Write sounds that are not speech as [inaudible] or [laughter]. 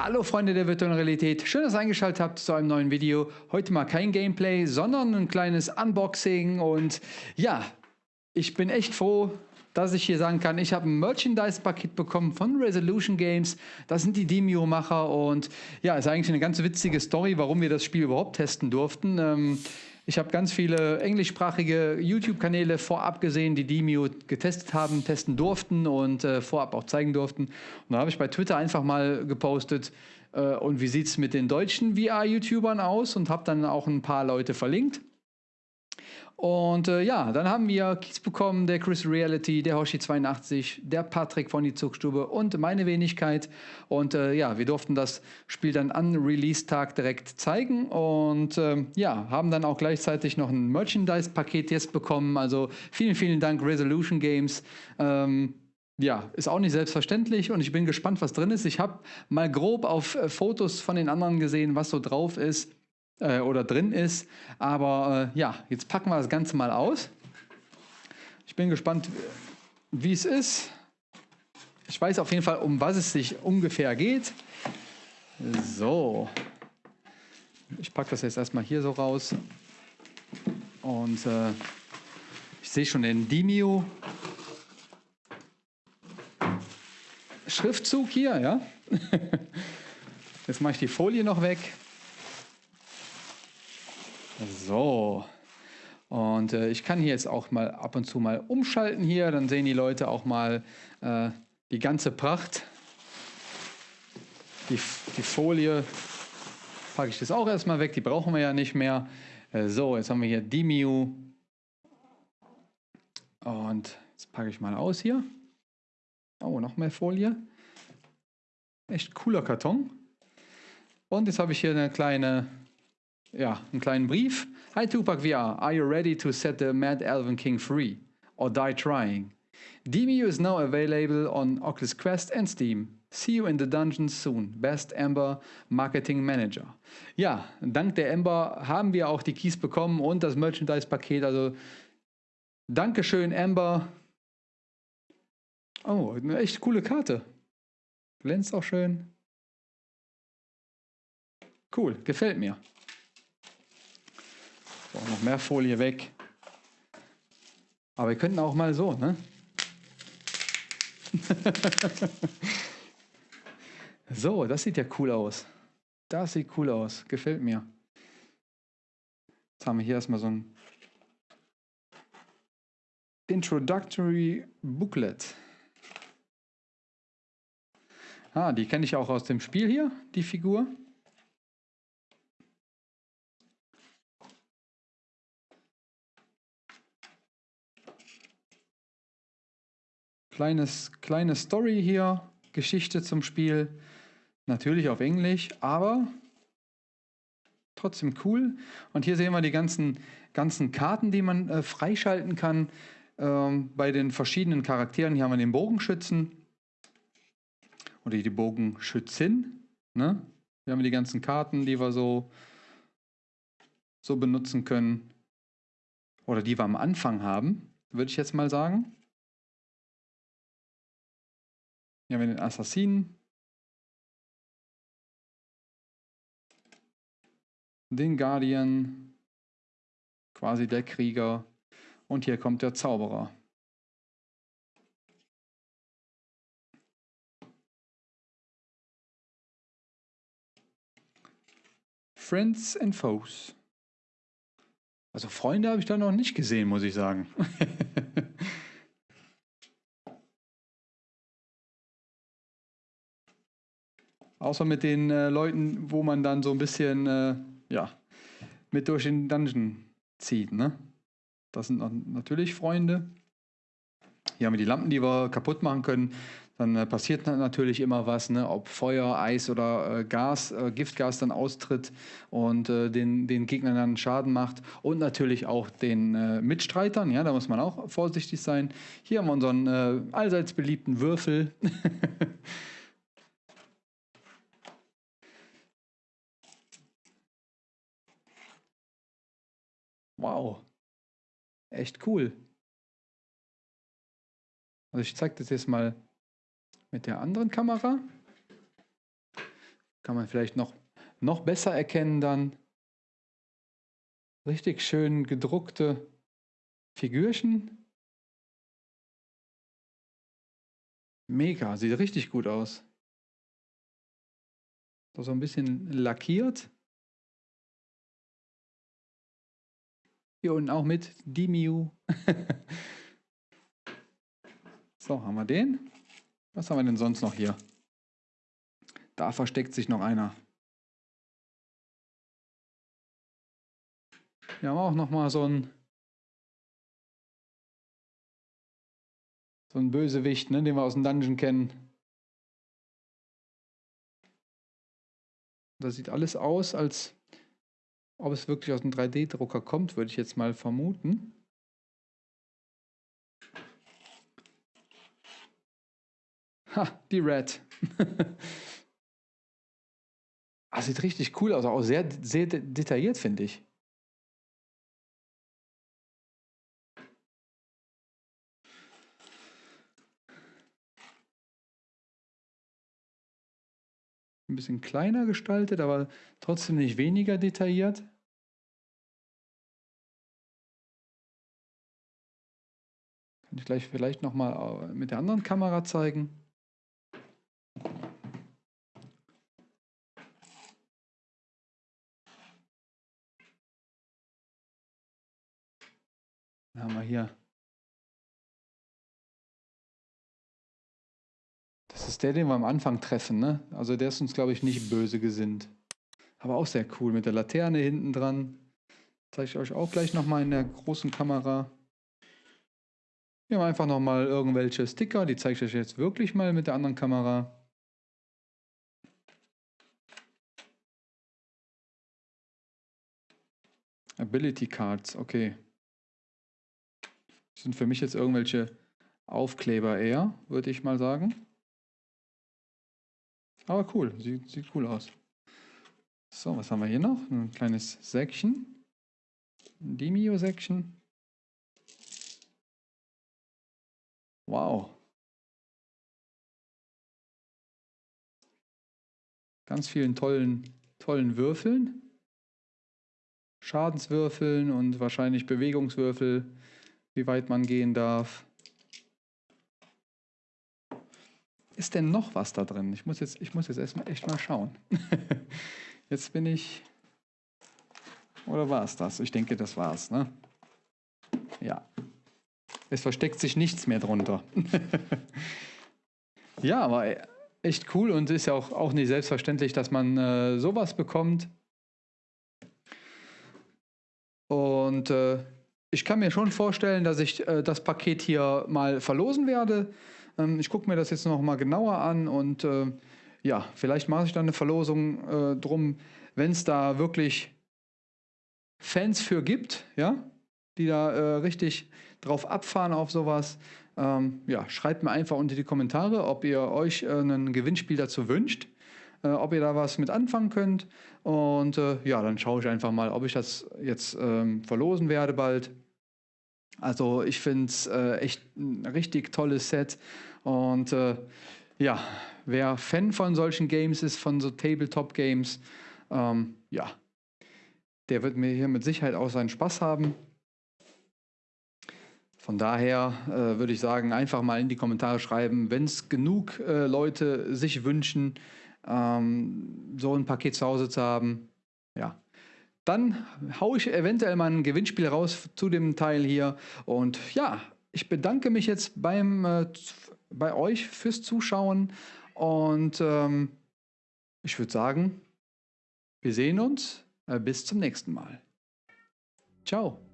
Hallo Freunde der virtuellen Realität, schön, dass ihr eingeschaltet habt zu einem neuen Video. Heute mal kein Gameplay, sondern ein kleines Unboxing und ja, ich bin echt froh, dass ich hier sagen kann, ich habe ein Merchandise-Paket bekommen von Resolution Games. Das sind die Demio-Macher und ja, ist eigentlich eine ganz witzige Story, warum wir das Spiel überhaupt testen durften. Ähm, ich habe ganz viele englischsprachige YouTube-Kanäle vorab gesehen, die Demio getestet haben, testen durften und äh, vorab auch zeigen durften. Und da habe ich bei Twitter einfach mal gepostet, äh, und wie sieht es mit den deutschen VR-YouTubern aus und habe dann auch ein paar Leute verlinkt. Und äh, ja, dann haben wir Kies bekommen, der Chris Reality, der Hoshi82, der Patrick von die Zugstube und meine Wenigkeit. Und äh, ja, wir durften das Spiel dann an Release-Tag direkt zeigen und äh, ja, haben dann auch gleichzeitig noch ein Merchandise-Paket jetzt bekommen. Also vielen, vielen Dank Resolution Games. Ähm, ja, ist auch nicht selbstverständlich und ich bin gespannt, was drin ist. Ich habe mal grob auf äh, Fotos von den anderen gesehen, was so drauf ist äh, oder drin ist. Aber äh, ja, jetzt packen wir das Ganze mal aus. Ich bin gespannt, wie es ist. Ich weiß auf jeden Fall, um was es sich ungefähr geht. So. Ich packe das jetzt erstmal hier so raus. Und äh, ich sehe schon den Demio Schriftzug hier, ja. [laughs] Jetzt mache ich die Folie noch weg. So. Und äh, ich kann hier jetzt auch mal ab und zu mal umschalten hier, dann sehen die Leute auch mal äh, die ganze Pracht. Die, die Folie packe ich das auch erstmal weg, die brauchen wir ja nicht mehr. Äh, so, jetzt haben wir hier Dimiu. Und jetzt packe ich mal aus hier. Oh, noch mehr Folie. Echt cooler Karton. Und jetzt habe ich hier eine kleine ja, einen kleinen Brief. Hi Tupac VR, are you ready to set the Mad Elven King free? Or die trying? DMU is now available on Oculus Quest and Steam. See you in the dungeon soon. Best Ember Marketing Manager. Ja, dank der Ember haben wir auch die Keys bekommen und das Merchandise-Paket. Also Dankeschön, Ember. Oh, eine echt coole Karte. Glänzt auch schön. Cool, gefällt mir. So, noch mehr Folie weg. Aber wir könnten auch mal so, ne? [laughs] so, das sieht ja cool aus. Das sieht cool aus. Gefällt mir. Jetzt haben wir hier erstmal so ein Introductory Booklet. Ah, die kenne ich auch aus dem Spiel hier, die Figur. Kleines, kleine Story hier, Geschichte zum Spiel. Natürlich auf Englisch, aber trotzdem cool. Und hier sehen wir die ganzen, ganzen Karten, die man äh, freischalten kann. Ähm, bei den verschiedenen Charakteren. Hier haben wir den Bogenschützen oder die Bogenschützin. Ne? Hier haben wir die ganzen Karten, die wir so, so benutzen können. Oder die wir am Anfang haben, würde ich jetzt mal sagen. Hier haben wir den Assassinen. Den Guardian. Quasi der Krieger. Und hier kommt der Zauberer. Friends and Foes. Also Freunde habe ich da noch nicht gesehen, muss ich sagen. [laughs] Außer mit den äh, Leuten, wo man dann so ein bisschen, äh, ja, mit durch den Dungeon zieht, ne? Das sind natürlich Freunde. Hier haben wir die Lampen, die wir kaputt machen können. Dann äh, passiert natürlich immer was, ne? ob Feuer, Eis oder äh, Gas, äh, Giftgas dann austritt und äh, den, den Gegnern dann Schaden macht. Und natürlich auch den äh, Mitstreitern, ja, da muss man auch vorsichtig sein. Hier haben wir unseren äh, allseits beliebten Würfel. [laughs] Wow. Echt cool. Also ich zeige das jetzt mal mit der anderen Kamera. kann man vielleicht noch, noch besser erkennen dann. Richtig schön gedruckte Figürchen. Mega, sieht richtig gut aus. So ein bisschen lackiert. Hier unten auch mit Dimiu. [laughs] so, haben wir den. Was haben wir denn sonst noch hier? Da versteckt sich noch einer. Wir haben auch noch mal so ein so ein Bösewicht, ne, den wir aus dem Dungeon kennen. Das sieht alles aus, als ob es wirklich aus dem 3D-Drucker kommt, würde ich jetzt mal vermuten. Ha, die Red. [laughs] ah, sieht richtig cool aus, auch sehr, sehr detailliert, finde ich. Bisschen kleiner gestaltet, aber trotzdem nicht weniger detailliert. Kann ich gleich vielleicht nochmal äh, mit der anderen Kamera zeigen. Da haben wir hier Das ist der, den wir am Anfang treffen, ne? Also der ist uns, glaube ich, nicht böse gesinnt. Aber auch sehr cool mit der Laterne hinten dran. Zeige ich euch auch gleich nochmal in der großen Kamera. Wir haben einfach nochmal irgendwelche Sticker, die zeige ich euch jetzt wirklich mal mit der anderen Kamera. Ability Cards, okay. Das sind für mich jetzt irgendwelche Aufkleber eher, würde ich mal sagen. Aber cool, sieht, sieht cool aus. So, was haben wir hier noch? Ein kleines Säckchen. Ein Demio-Säckchen. Wow. Ganz vielen tollen, tollen Würfeln. Schadenswürfeln und wahrscheinlich Bewegungswürfel, wie weit man gehen darf. Ist denn noch was da drin? Ich muss jetzt, ich muss jetzt erstmal echt mal schauen. [laughs] jetzt bin ich. Oder war es das? Ich denke, das war es. Ne? Ja. Es versteckt sich nichts mehr drunter. [laughs] ja, aber echt cool und ist ja auch, auch nicht selbstverständlich, dass man äh, sowas bekommt. Und äh, ich kann mir schon vorstellen, dass ich äh, das Paket hier mal verlosen werde. Ähm, ich gucke mir das jetzt noch mal genauer an und äh, ja, vielleicht mache ich dann eine Verlosung äh, drum, wenn es da wirklich Fans für gibt, ja, die da äh, richtig drauf abfahren auf sowas. Ähm, ja, schreibt mir einfach unter die Kommentare, ob ihr euch äh, ein Gewinnspiel dazu wünscht, äh, ob ihr da was mit anfangen könnt. Und äh, ja, dann schaue ich einfach mal, ob ich das jetzt ähm, verlosen werde bald. Also ich finde es äh, echt ein richtig tolles Set. Und äh, ja, wer Fan von solchen Games ist, von so Tabletop-Games, ähm, ja, der wird mir hier mit Sicherheit auch seinen Spaß haben. Von daher äh, würde ich sagen, einfach mal in die Kommentare schreiben, wenn es genug äh, Leute sich wünschen, ähm, so ein Paket zu Hause zu haben. Ja, dann haue ich eventuell mal ein Gewinnspiel raus zu dem Teil hier. Und ja, ich bedanke mich jetzt beim, äh, bei euch fürs Zuschauen. Und ähm, ich würde sagen, wir sehen uns. Äh, bis zum nächsten Mal. Ciao.